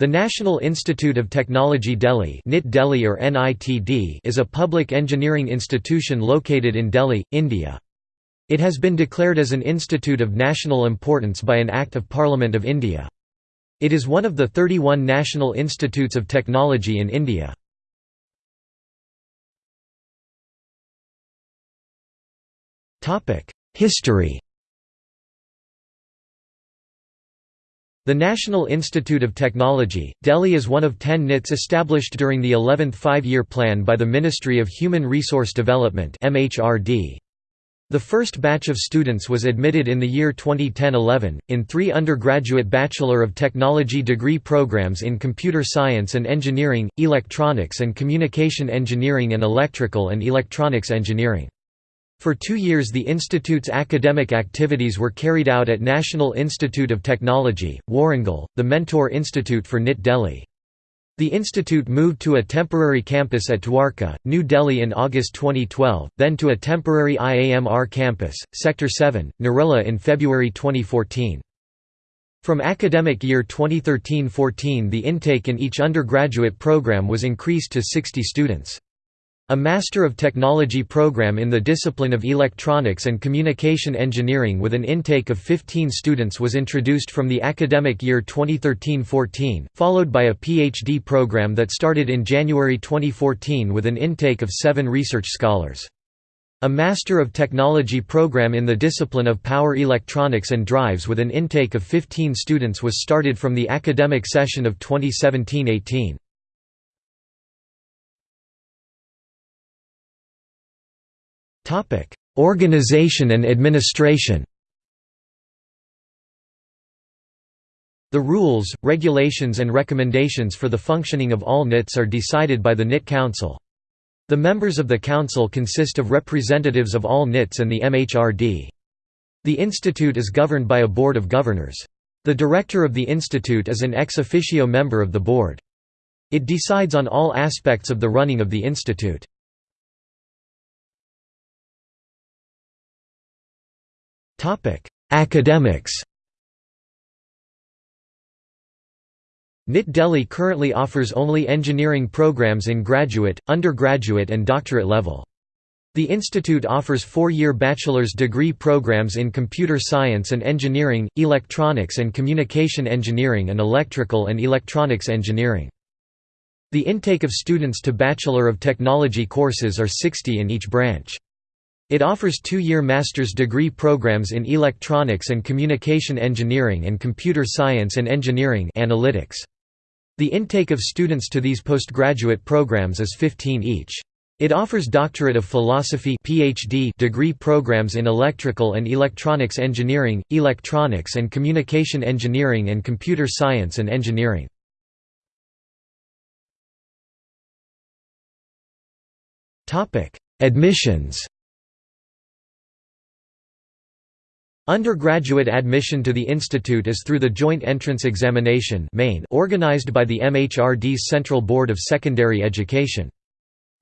The National Institute of Technology Delhi NIT Delhi or NITD is a public engineering institution located in Delhi, India. It has been declared as an institute of national importance by an Act of Parliament of India. It is one of the 31 national institutes of technology in India. History The National Institute of Technology, Delhi is one of ten NITs established during the 11th Five-Year Plan by the Ministry of Human Resource Development The first batch of students was admitted in the year 2010–11, in three undergraduate Bachelor of Technology degree programs in Computer Science and Engineering, Electronics and Communication Engineering and Electrical and Electronics Engineering. For two years the institute's academic activities were carried out at National Institute of Technology, Warangal, the Mentor Institute for NIT Delhi. The institute moved to a temporary campus at Dwarka, New Delhi in August 2012, then to a temporary IAMR campus, Sector 7, Narela in February 2014. From academic year 2013–14 the intake in each undergraduate program was increased to 60 students. A Master of Technology program in the discipline of Electronics and Communication Engineering with an intake of 15 students was introduced from the academic year 2013–14, followed by a PhD program that started in January 2014 with an intake of seven research scholars. A Master of Technology program in the discipline of Power Electronics and Drives with an intake of 15 students was started from the academic session of 2017–18. Organization and administration The rules, regulations and recommendations for the functioning of all NITs are decided by the NIT Council. The members of the council consist of representatives of all NITs and the MHRD. The institute is governed by a board of governors. The director of the institute is an ex officio member of the board. It decides on all aspects of the running of the institute. Academics NIT Delhi currently offers only engineering programs in graduate, undergraduate and doctorate level. The institute offers four-year bachelor's degree programs in computer science and engineering, electronics and communication engineering and electrical and electronics engineering. The intake of students to Bachelor of Technology courses are 60 in each branch. It offers two-year master's degree programs in electronics and communication engineering and computer science and engineering analytics. The intake of students to these postgraduate programs is 15 each. It offers doctorate of philosophy PhD degree programs in electrical and electronics engineering, electronics and communication engineering and computer science and engineering. Admissions Undergraduate admission to the institute is through the Joint Entrance Examination organized by the MHRD's Central Board of Secondary Education.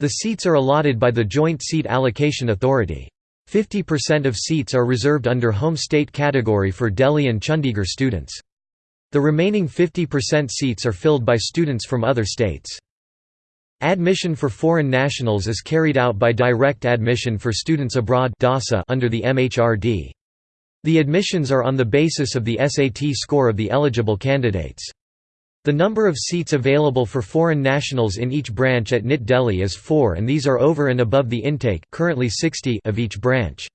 The seats are allotted by the Joint Seat Allocation Authority. 50% of seats are reserved under home state category for Delhi and Chandigarh students. The remaining 50% seats are filled by students from other states. Admission for foreign nationals is carried out by direct admission for students abroad under the MHRD. The admissions are on the basis of the SAT score of the eligible candidates. The number of seats available for foreign nationals in each branch at NIT Delhi is 4 and these are over and above the intake currently 60 of each branch.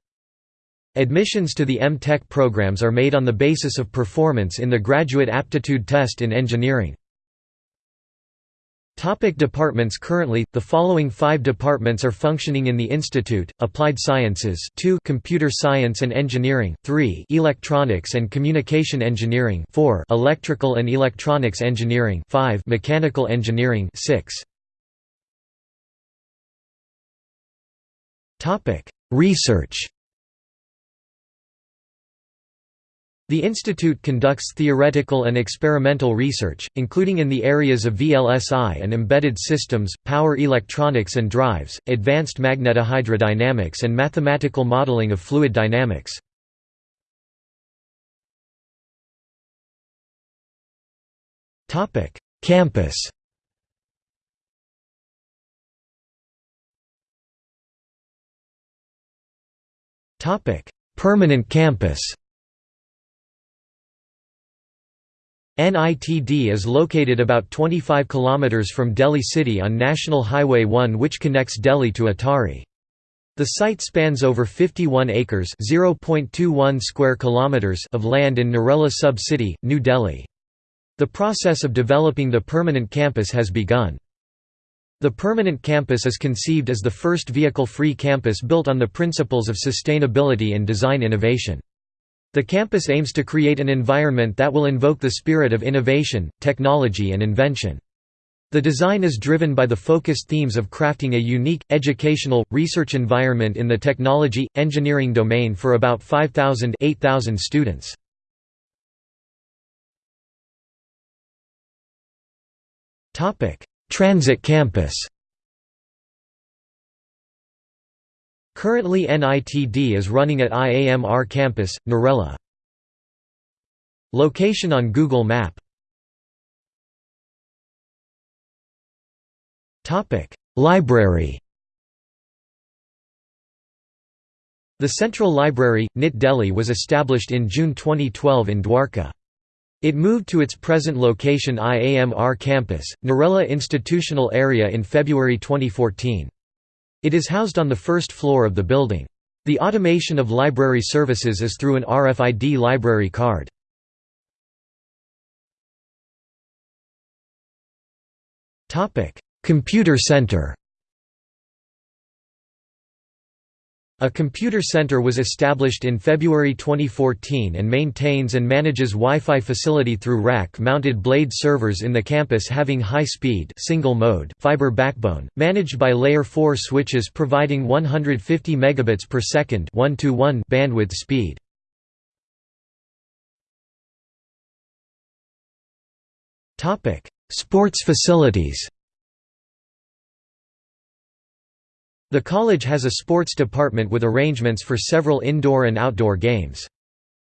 Admissions to the M.Tech programs are made on the basis of performance in the Graduate Aptitude Test in Engineering. Topic departments Currently, the following five departments are functioning in the institute, Applied Sciences 2 Computer Science and Engineering 3 Electronics and Communication Engineering 4 Electrical and Electronics Engineering 5 Mechanical Engineering 6 Research The institute conducts theoretical and experimental research, including in the areas of VLSI and embedded systems, power electronics and drives, advanced magnetohydrodynamics and mathematical modeling of fluid dynamics. Campus Permanent campus NITD is located about 25 km from Delhi city on National Highway 1 which connects Delhi to Attari. The site spans over 51 acres (0.21 square kilometers) of land in Narela sub-city, New Delhi. The process of developing the permanent campus has begun. The permanent campus is conceived as the first vehicle-free campus built on the principles of sustainability and design innovation. The campus aims to create an environment that will invoke the spirit of innovation, technology and invention. The design is driven by the focused themes of crafting a unique, educational, research environment in the technology, engineering domain for about 5,000 students. Transit campus Currently NITD is running at IAMR campus, Narela. Location on Google Map Library The Central Library, NIT Delhi was established in June 2012 in Dwarka. It moved to its present location IAMR campus, Narela Institutional Area in February 2014. It is housed on the first floor of the building. The automation of library services is through an RFID library card. Computer Center A computer center was established in February 2014 and maintains and manages Wi-Fi facility through rack-mounted blade servers in the campus having high-speed single mode fiber backbone, managed by layer 4 switches providing 150 megabits per second 1 to 1 bandwidth speed. Sports facilities The college has a sports department with arrangements for several indoor and outdoor games.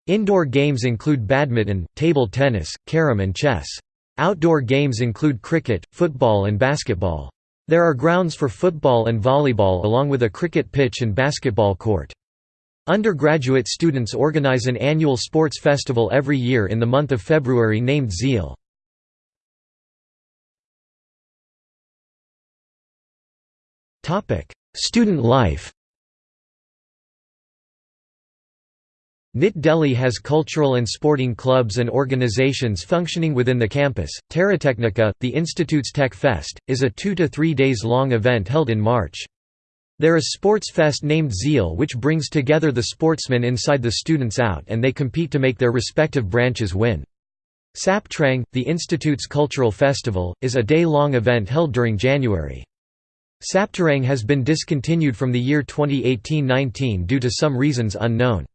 Indoor games include badminton, table tennis, carom and chess. Outdoor games include cricket, football and basketball. There are grounds for football and volleyball along with a cricket pitch and basketball court. Undergraduate students organize an annual sports festival every year in the month of February named Zeal. Student life NIT Delhi has cultural and sporting clubs and organizations functioning within the campus. Terratechnica, the institute's Tech Fest, is a two to three days long event held in March. There is Sports Fest named Zeal which brings together the sportsmen inside the students out and they compete to make their respective branches win. Saptrang, the institute's cultural festival, is a day-long event held during January. Saptarang has been discontinued from the year 2018–19 due to some reasons unknown.